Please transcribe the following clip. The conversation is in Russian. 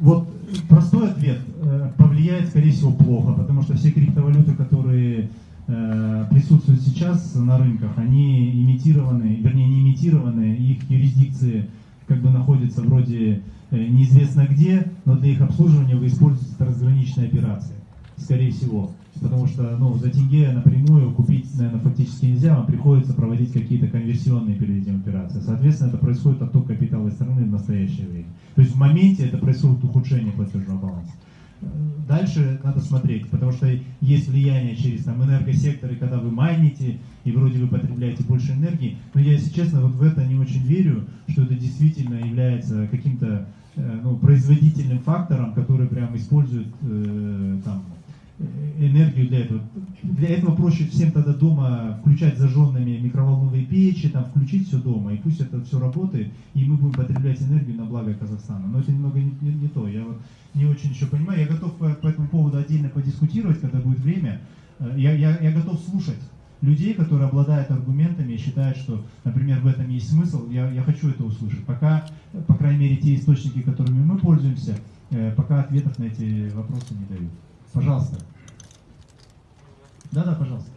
вот простой ответ. Э, повлияет, скорее всего, плохо, потому что все криптовалюты, которые э, присутствуют сейчас на рынках, они имитированы, вернее, не имитированы, их юрисдикции как бы находятся вроде э, неизвестно где, но для их обслуживания вы используете трансграничные операции, скорее всего. Потому что ну, за тенге напрямую купить, наверное, фактически нельзя, вам приходится проводить какие-то конверсионные перед этим операции. Соответственно, это происходит отток капитала из страны в настоящее время. То есть в моменте это происходит ухудшение платежного баланса. Дальше надо смотреть, потому что есть влияние через там, энергосекторы, когда вы майните, и вроде вы потребляете больше энергии. Но я, если честно, вот в это не очень верю, что это действительно является каким-то э, ну, производительным фактором, который прям использует энергию для этого. Для этого проще всем тогда дома включать зажженными микроволновые печи, там, включить все дома, и пусть это все работает, и мы будем потреблять энергию на благо Казахстана. Но это немного не, не, не то. Я вот не очень еще понимаю. Я готов по, по этому поводу отдельно подискутировать, когда будет время. Э, я, я, я готов слушать людей, которые обладают аргументами и считают, что, например, в этом есть смысл, я, я хочу это услышать. Пока, по крайней мере, те источники, которыми мы пользуемся, э, пока ответов на эти вопросы не дают. Пожалуйста. Да-да, пожалуйста.